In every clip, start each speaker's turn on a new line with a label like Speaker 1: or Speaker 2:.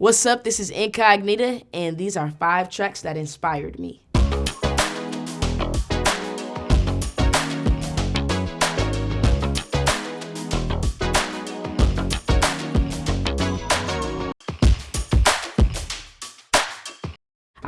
Speaker 1: What's up? This is Incognita, and these are five tracks that inspired me.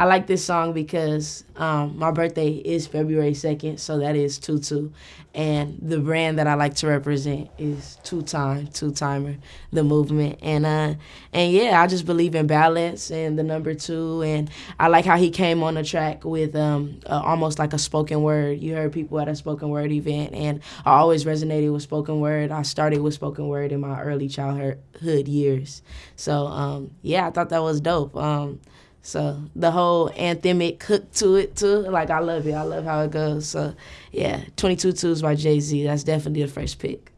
Speaker 1: I like this song because um, my birthday is February 2nd, so that is Tutu. And the brand that I like to represent is Two Time, Two Timer, the movement. And uh, and yeah, I just believe in balance and the number two. And I like how he came on the track with um, uh, almost like a spoken word. You heard people at a spoken word event, and I always resonated with spoken word. I started with spoken word in my early childhood years. So um, yeah, I thought that was dope. Um, so the whole anthemic hook to it too, like I love it. I love how it goes. So yeah, 22 Twos by Jay Z. That's definitely the first pick.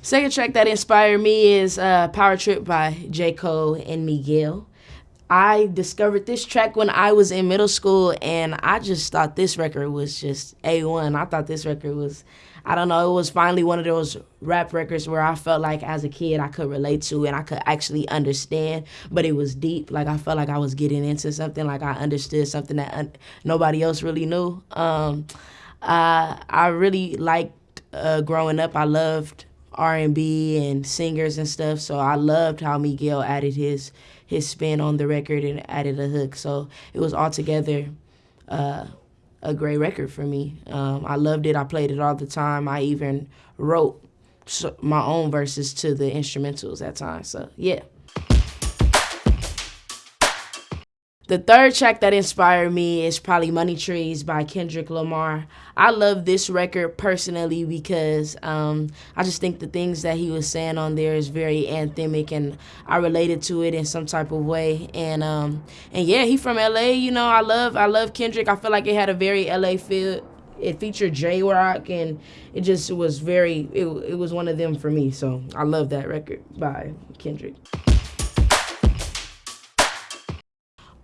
Speaker 1: Second track that inspired me is uh, Power Trip by J. Cole and Miguel. I discovered this track when I was in middle school, and I just thought this record was just A1. I thought this record was I don't know, it was finally one of those rap records where I felt like as a kid I could relate to and I could actually understand, but it was deep. Like I felt like I was getting into something, like I understood something that un- nobody else really knew. Um, uh, I really liked uh, growing up. I loved R&B and singers and stuff, so I loved how Miguel added his his spin on the record and added a hook. So it was altogether uh, a great record for me. Um, I loved it. I played it all the time. I even wrote my own verses to the instrumentals at times. So yeah. The third track that inspired me is probably Money Trees by Kendrick Lamar. I love this record personally because um, I just think the things that he was saying on there is very anthemic and I related to it in some type of way. And um, and yeah, he from LA, you know, I love I love Kendrick. I feel like it had a very LA feel. It featured Jay Rock and it just was very it, it was one of them for me. So I love that record by Kendrick.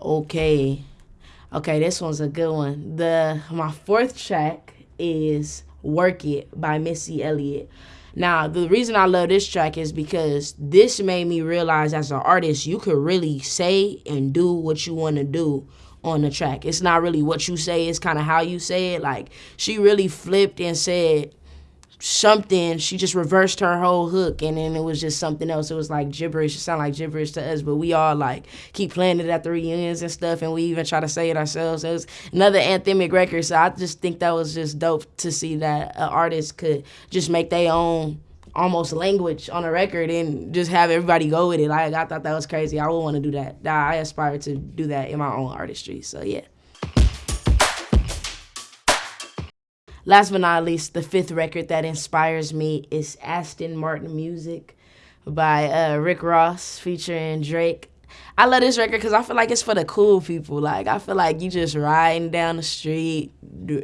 Speaker 1: Okay. Okay, this one's a good one. The my fourth track is Work It by Missy Elliott. Now, the reason I love this track is because this made me realize as an artist, you could really say and do what you want to do on the track. It's not really what you say, it's kind of how you say it. Like, she really flipped and said, something she just reversed her whole hook and then it was just something else. It was like gibberish. It sounded like gibberish to us but we all like keep playing it at the reunions and stuff and we even try to say it ourselves. It was another anthemic record so i just think that was just dope to see that an artist could just make their own almost language on a record and just have everybody go with it. Like i thought that was crazy. I would want to do that. I aspire to do that in my own artistry so yeah Last but not least, the fifth record that inspires me is Aston Martin Music by uh, Rick Ross featuring Drake. I love this record because I feel like it's for the cool people. Like I feel like you just riding down the street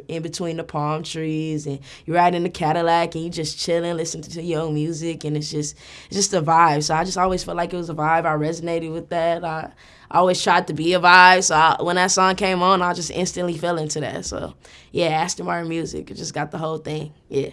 Speaker 1: in between the palm trees, and you ride in the Cadillac, and you just chilling, listening to your own music, and it's just it's just a vibe. So I just always felt like it was a vibe. I resonated with that. I I always tried to be a vibe. So I, when that song came on, I just instantly fell into that. So yeah, Aston Martin music, it just got the whole thing. Yeah.